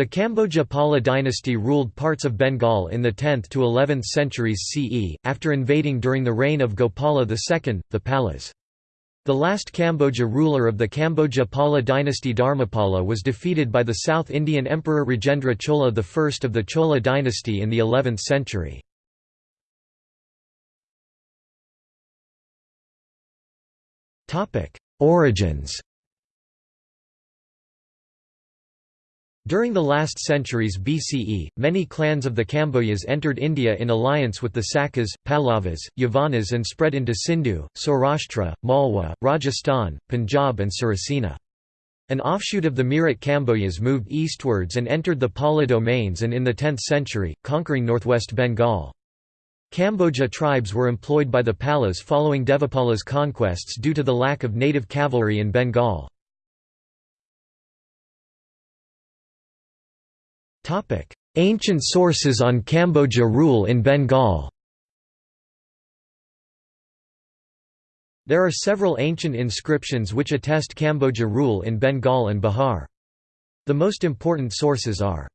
The Kamboja Pala dynasty ruled parts of Bengal in the 10th to 11th centuries CE, after invading during the reign of Gopala II, the Palas. The last Kamboja ruler of the Kamboja Pala dynasty Dharmapala was defeated by the South Indian Emperor Rajendra Chola I of the Chola dynasty in the 11th century. Origins During the last centuries BCE, many clans of the Kambojas entered India in alliance with the Sakas, Pallavas, Yavanas and spread into Sindhu, Saurashtra, Malwa, Rajasthan, Punjab and Surasena. An offshoot of the Meerut Kambojas moved eastwards and entered the Pala domains and in the 10th century, conquering northwest Bengal. Kamboja tribes were employed by the Palas following Devapala's conquests due to the lack of native cavalry in Bengal. Ancient sources on Kamboja rule in Bengal. There are several ancient inscriptions which attest Kamboja rule in Bengal and Bihar. The most important sources are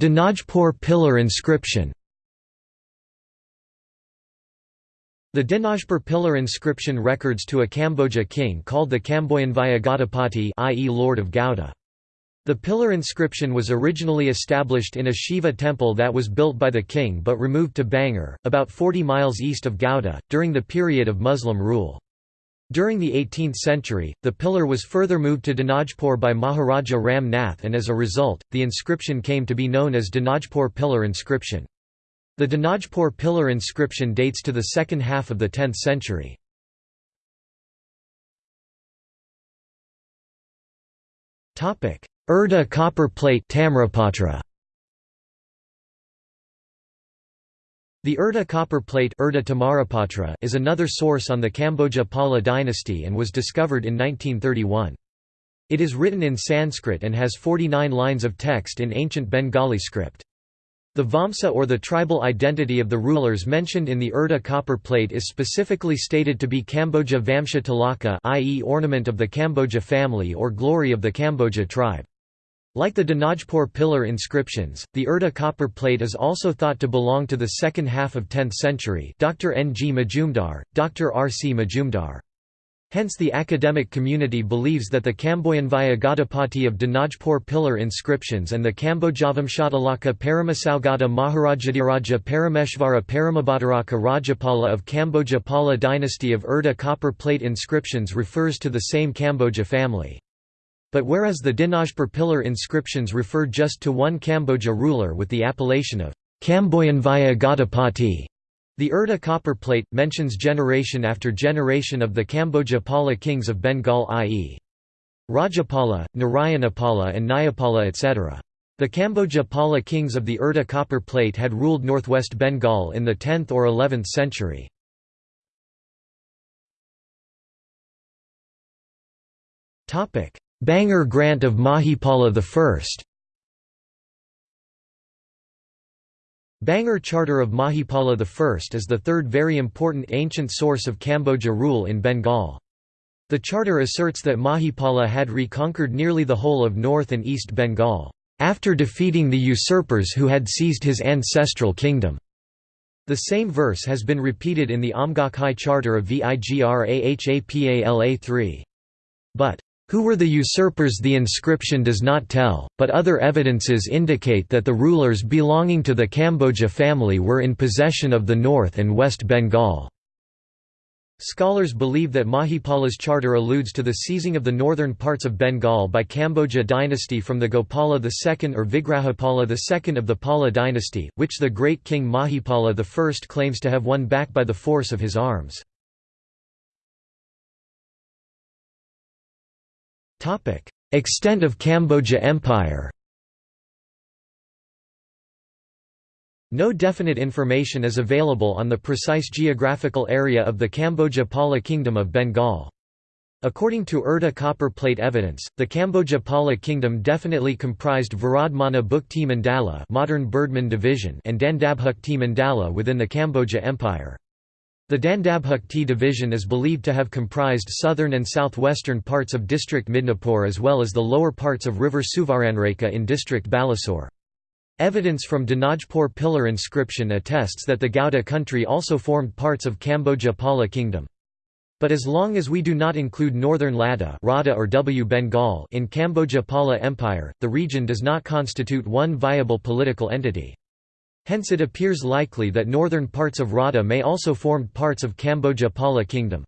Dinajpur pillar inscription The Dinajpur pillar inscription records to a Kamboja king called the Kamboyanvaya Gaudapati i.e. Lord of Gauda. The pillar inscription was originally established in a Shiva temple that was built by the king but removed to Bangur, about 40 miles east of Gauda, during the period of Muslim rule. During the 18th century, the pillar was further moved to Dinajpur by Maharaja Ram Nath and as a result, the inscription came to be known as Dinajpur pillar inscription. The Dinajpur pillar inscription dates to the second half of the 10th century. Urda copper plate Tamrapatra. The Urda copper plate Urda is another source on the Kamboja Pala dynasty and was discovered in 1931. It is written in Sanskrit and has 49 lines of text in ancient Bengali script. The Vamsa or the tribal identity of the rulers mentioned in the Urda copper plate is specifically stated to be Kamboja Vamsha Tilaka i.e. ornament of the Kamboja family or glory of the Kamboja tribe. Like the Dinajpur pillar inscriptions, the Urda copper plate is also thought to belong to the second half of 10th century Dr. N. G. Majumdar, Dr. R. C. Majumdar. Hence the academic community believes that the Kamboyanvaya Gaudapati of Dinajpur pillar inscriptions and the Kambojavamshatalaka Paramasaugata Maharajadiraja Parameshvara Paramabhadaraka Rajapala of Kamboja Pala dynasty of Urda copper plate inscriptions refers to the same Kamboja family. But whereas the Dinajpur pillar inscriptions refer just to one Kamboja ruler with the appellation of Kamboyanvaya Gaudapati, the Urda copper plate, mentions generation after generation of the Kamboja Pala kings of Bengal i.e. Rajapala, Narayanapala and Nyapala etc. The Kamboja Pala kings of the Urda copper plate had ruled northwest Bengal in the 10th or 11th century. Bangur grant of Mahipala I Bangur Charter of Mahipala I is the third very important ancient source of Kamboja rule in Bengal. The charter asserts that Mahipala had reconquered nearly the whole of North and East Bengal, after defeating the usurpers who had seized his ancestral kingdom. The same verse has been repeated in the Amgakhay Charter of Vigrahapala III. But who were the usurpers the inscription does not tell, but other evidences indicate that the rulers belonging to the Kamboja family were in possession of the North and West Bengal. Scholars believe that Mahipala's charter alludes to the seizing of the northern parts of Bengal by Kamboja dynasty from the Gopala II or Vigrahapala II of the Pala dynasty, which the great king Mahipala I claims to have won back by the force of his arms. Extent of Kamboja Empire No definite information is available on the precise geographical area of the Kamboja Pala Kingdom of Bengal. According to Urda copper plate evidence, the Kamboja Pala kingdom definitely comprised Viradmana Bukti Mandala modern division and Dandabhukti Mandala within the Kamboja Empire. The Dandabhukti division is believed to have comprised southern and southwestern parts of district Midnapore as well as the lower parts of river Suvaranrekha in district Balasore. Evidence from Dinajpur pillar inscription attests that the Gauda country also formed parts of Kamboja Pala kingdom. But as long as we do not include northern Lada Rada or W Bengal in Kamboja Pala Empire, the region does not constitute one viable political entity. Hence it appears likely that northern parts of Radha may also formed parts of Kamboja Pala kingdom.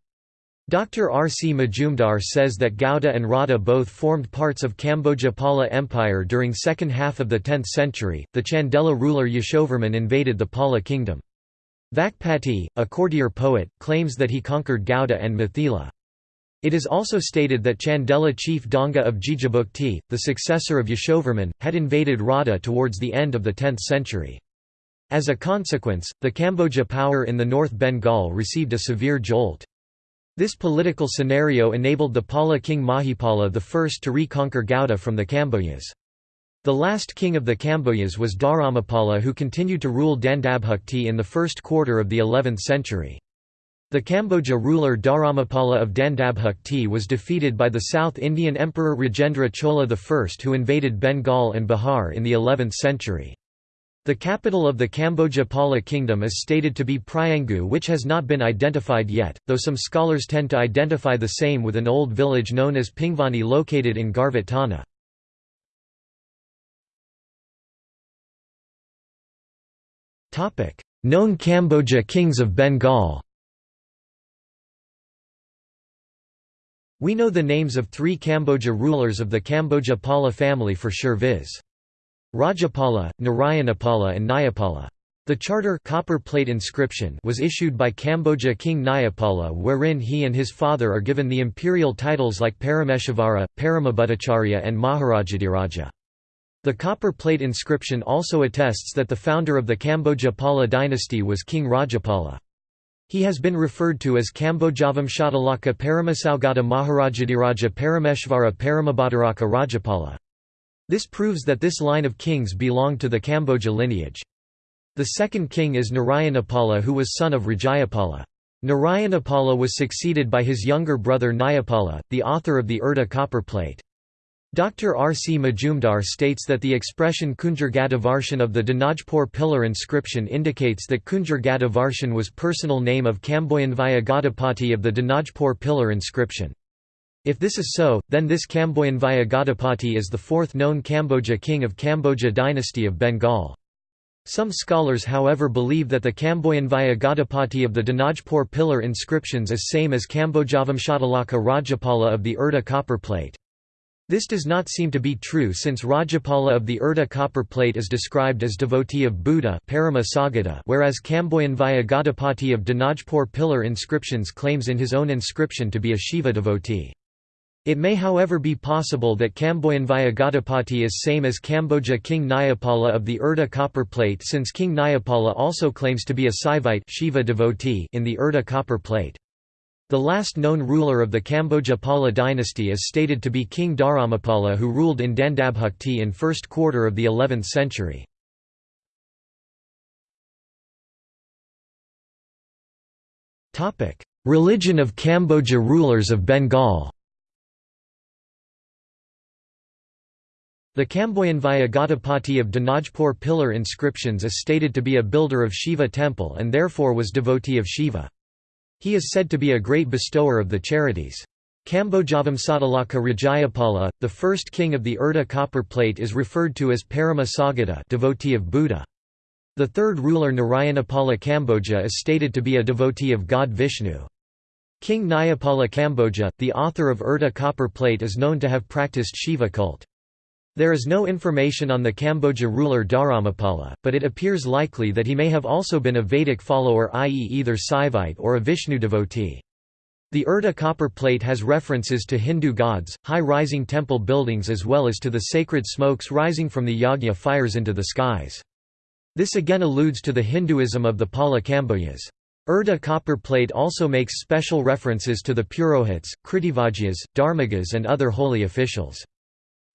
Dr. R. C. Majumdar says that Gauda and Radha both formed parts of Kamboja Pala Empire during second half of the 10th century. The Chandela ruler Yashovarman invaded the Pala kingdom. Vakpati, a courtier poet, claims that he conquered Gauda and Mithila. It is also stated that Chandela chief Danga of Jijabukti, the successor of Yashovarman, had invaded Radha towards the end of the 10th century. As a consequence, the Kamboja power in the North Bengal received a severe jolt. This political scenario enabled the Pala king Mahipala I to reconquer Gauda from the Kambojas. The last king of the Kambojas was Dharamapala who continued to rule Dandabhukti in the first quarter of the 11th century. The Kamboja ruler Dharamapala of Dandabhukti was defeated by the South Indian Emperor Rajendra Chola I who invaded Bengal and Bihar in the 11th century. The capital of the Kamboja Pala kingdom is stated to be Priyangu which has not been identified yet, though some scholars tend to identify the same with an old village known as Pingvani located in Garvat Thana. Known Kamboja kings of Bengal We know the names of three Kamboja rulers of the Kamboja Pala family for sure viz. Rajapala, Narayanapala and Nyapala. The charter copper plate inscription was issued by Kamboja king Nyapala wherein he and his father are given the imperial titles like Parameshvara, Paramabhuttacharya and Maharajadiraja. The copper plate inscription also attests that the founder of the Kamboja Pala dynasty was King Rajapala. He has been referred to as Kambojavamshatalaka Paramasaugata Maharajadiraja Parameshvara Paramabhaddaraka Rajapala. This proves that this line of kings belonged to the Kamboja lineage. The second king is Narayanapala who was son of Rajayapala. Narayanapala was succeeded by his younger brother Nyapala, the author of the Urda copper plate. Dr. R. C. Majumdar states that the expression Kunjargadavarsan of the Dinajpur pillar inscription indicates that Kunjargadavarsan was personal name of Kamboyanvaya Gadapati of the Dinajpur pillar inscription. If this is so, then this Kamboyanvaya Gadapati is the fourth known Kamboja king of Kamboja dynasty of Bengal. Some scholars however believe that the Kamboyanvaya Gadapati of the Dinajpur pillar inscriptions is same as Kambojavamshatalaka Rajapala of the Urda copper plate. This does not seem to be true since Rajapala of the Urda copper plate is described as devotee of Buddha whereas Kamboyanvaya Gadapati of Dinajpur pillar inscriptions claims in his own inscription to be a Shiva devotee. It may however be possible that Kamboyanvaya Gadapati is same as Kamboja King Nyapala of the Urda copper plate since King Nyapala also claims to be a Saivite Shiva devotee in the Urda copper plate. The last known ruler of the Kamboja Pala dynasty is stated to be King Dharamapala who ruled in Dandabhukti in first quarter of the 11th century. Religion of Kamboja rulers of Bengal The Kamboyanvaya Gadapati of Dinajpur pillar inscriptions is stated to be a builder of Shiva temple and therefore was devotee of Shiva. He is said to be a great bestower of the charities. Kambojavamsatalaka Rajayapala, the first king of the Urda copper plate is referred to as Parama Sagata devotee of Buddha. The third ruler Narayanapala Kamboja is stated to be a devotee of god Vishnu. King Nyapala Kamboja, the author of Urda copper plate is known to have practiced Shiva cult. There is no information on the Kamboja ruler Dharamapala, but it appears likely that he may have also been a Vedic follower i.e. either Saivite or a Vishnu devotee. The Urda copper plate has references to Hindu gods, high-rising temple buildings as well as to the sacred smokes rising from the yagna fires into the skies. This again alludes to the Hinduism of the Pala Kambojas. Urda copper plate also makes special references to the Purohits, Kritivajyas, Dharmagas and other holy officials.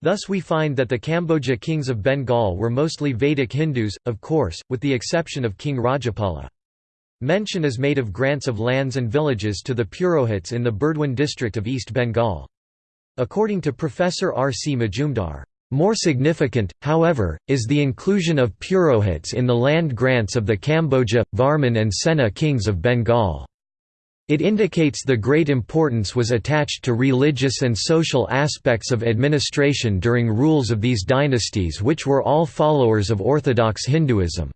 Thus we find that the Kamboja kings of Bengal were mostly Vedic Hindus, of course, with the exception of King Rajapala. Mention is made of grants of lands and villages to the Purohits in the Burdwan district of East Bengal. According to Professor R. C. Majumdar, more significant, however, is the inclusion of Purohits in the land grants of the Kamboja, Varman and Sena kings of Bengal. It indicates the great importance was attached to religious and social aspects of administration during rules of these dynasties which were all followers of orthodox Hinduism.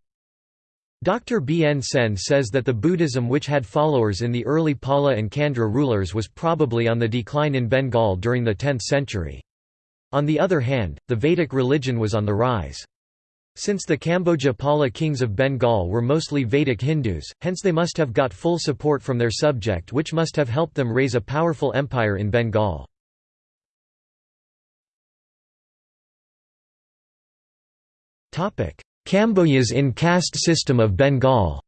Dr. B. N. Sen says that the Buddhism which had followers in the early Pala and Chandra rulers was probably on the decline in Bengal during the 10th century. On the other hand, the Vedic religion was on the rise. Since the Kamboja Pala kings of Bengal were mostly Vedic Hindus, hence they must have got full support from their subject which must have helped them raise a powerful empire in Bengal. Kambojas in caste system of Bengal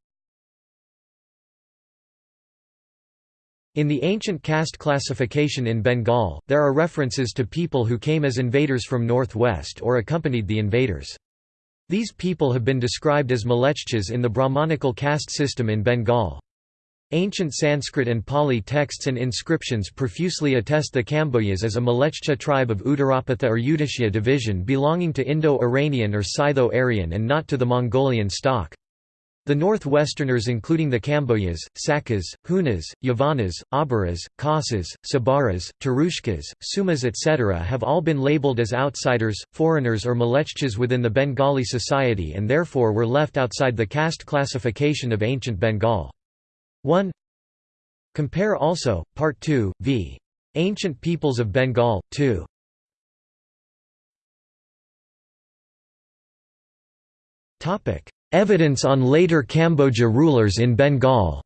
In the ancient caste classification in Bengal, there are references to people who came as invaders from northwest or accompanied the invaders. These people have been described as Mlechchas in the Brahmanical caste system in Bengal. Ancient Sanskrit and Pali texts and inscriptions profusely attest the Kambojas as a Malechcha tribe of Uttarapatha or Udichya division belonging to Indo-Iranian or Scytho-Aryan and not to the Mongolian stock. The Northwesterners including the Kambojas, Sakas, Hunas, Yavanas, Abaras, Khasas, Sabaras, Tarushkas, Sumas etc. have all been labeled as outsiders, foreigners or Mlechchas within the Bengali society and therefore were left outside the caste classification of ancient Bengal. 1 Compare also, Part 2, v. Ancient Peoples of Bengal, 2 Topic Evidence on later Kamboja rulers in Bengal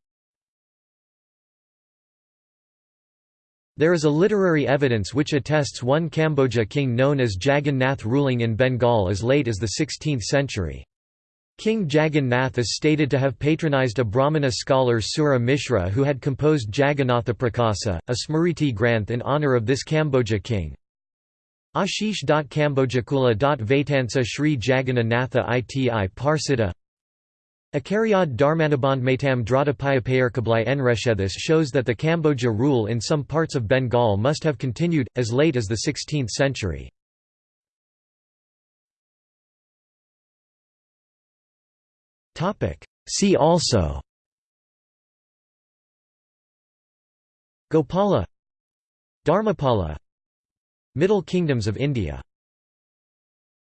There is a literary evidence which attests one Kamboja king known as Jagan Nath ruling in Bengal as late as the 16th century. King Jagan Nath is stated to have patronized a Brahmana scholar Sura Mishra who had composed Jagannatha a Smriti Granth in honor of this Kamboja king. Ashish.kambojakula.vaitansa Sri Jagannatha iti parsita. Akaryad Dharmanabandhmatam Dradapayapayarkablai Enreshethis shows that the Kamboja rule in some parts of Bengal must have continued, as late as the 16th century. See also Gopala Dharmapala Middle Kingdoms of India